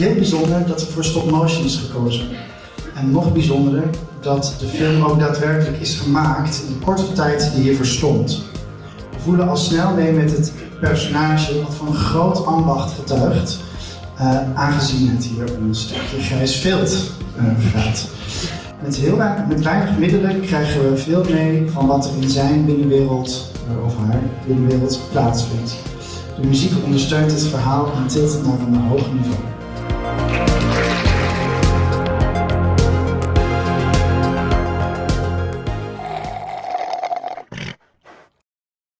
heel bijzonder dat er voor stop motion is gekozen. En nog bijzonderer dat de film ook daadwerkelijk is gemaakt in de korte tijd die hiervoor stond. We voelen al snel mee met het personage wat van een groot ambacht getuigt, uh, aangezien het hier om een stukje grijs vilt uh, gaat. Met, heel weinig, met weinig middelen krijgen we veel mee van wat er in zijn binnenwereld, uh, of haar binnenwereld, plaatsvindt. De muziek ondersteunt het verhaal en tilt het naar een hoog niveau. Bye.